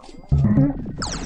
Mm-hmm.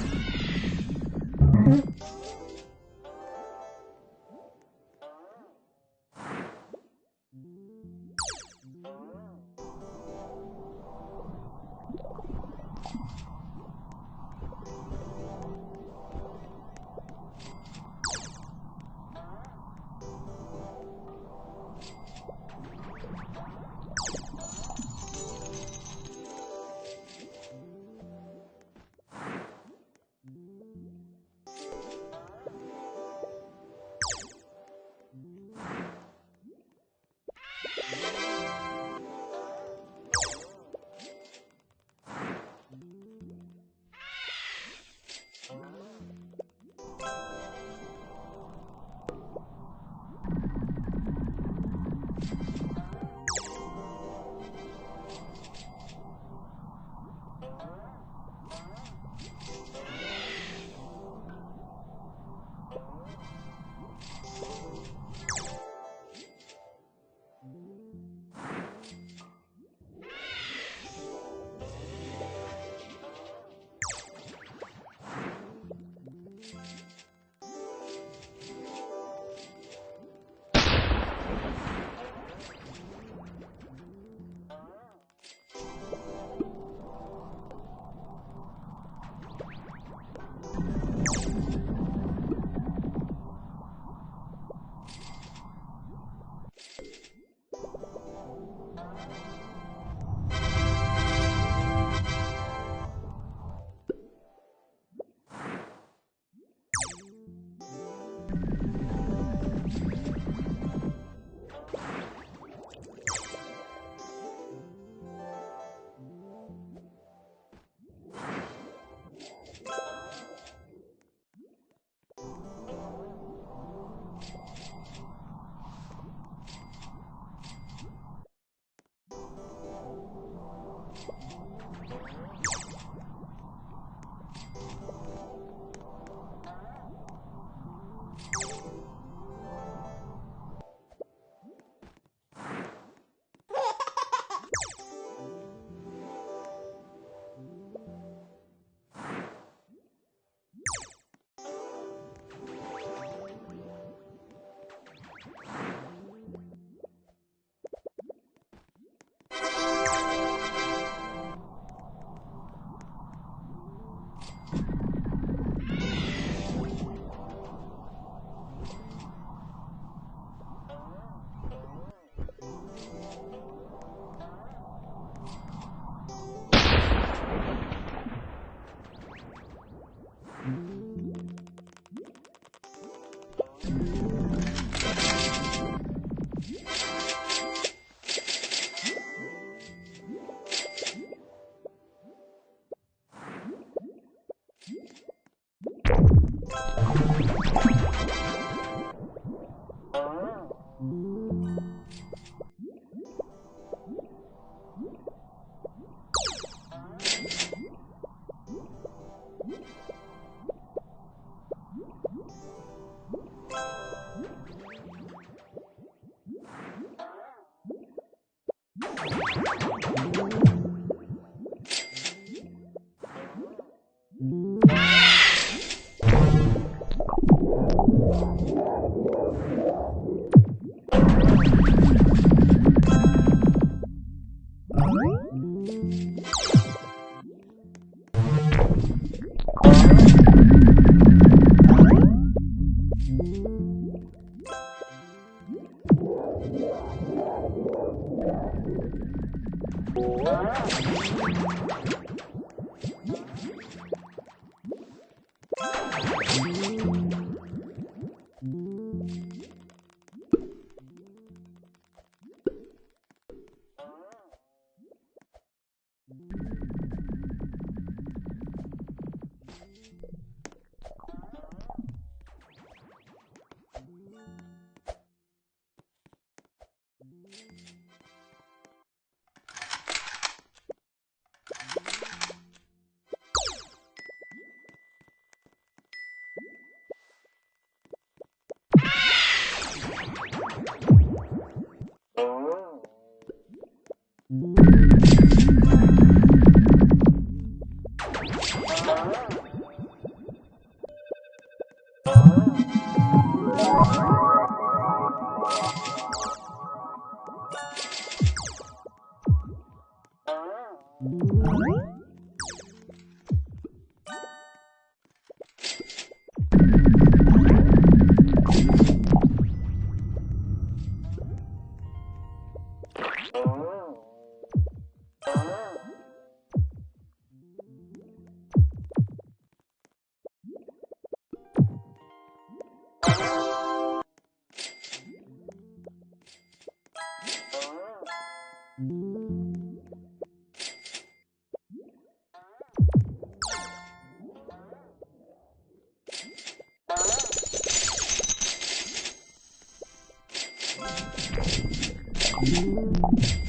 うん。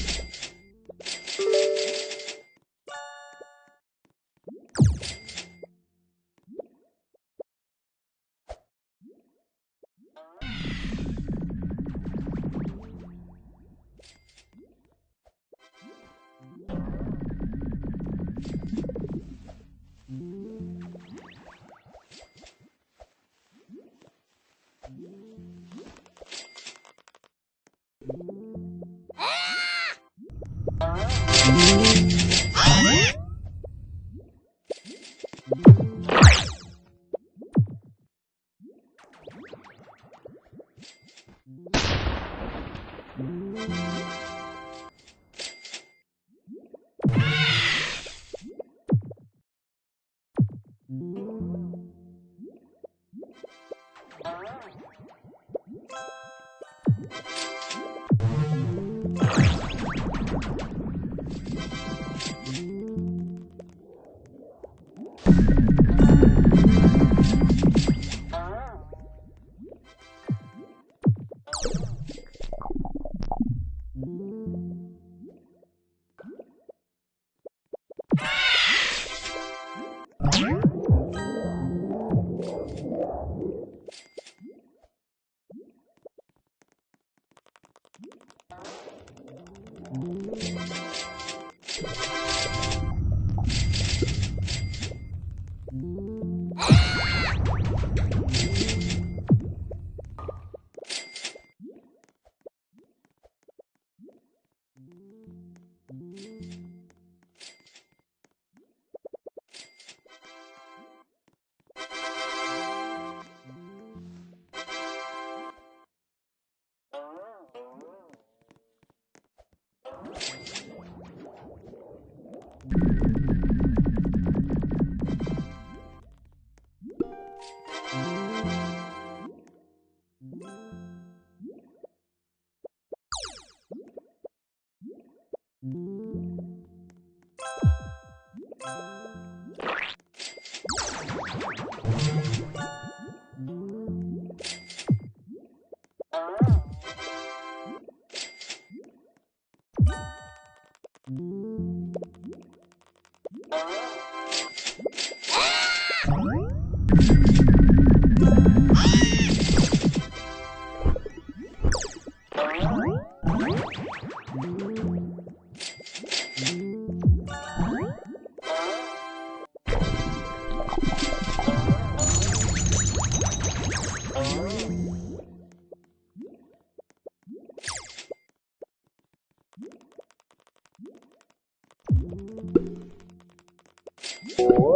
Whoa.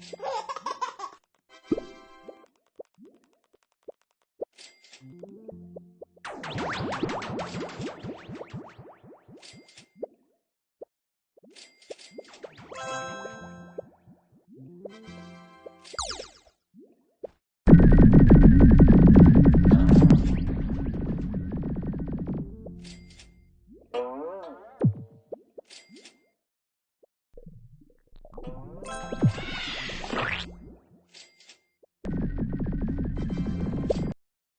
Ha ha ha!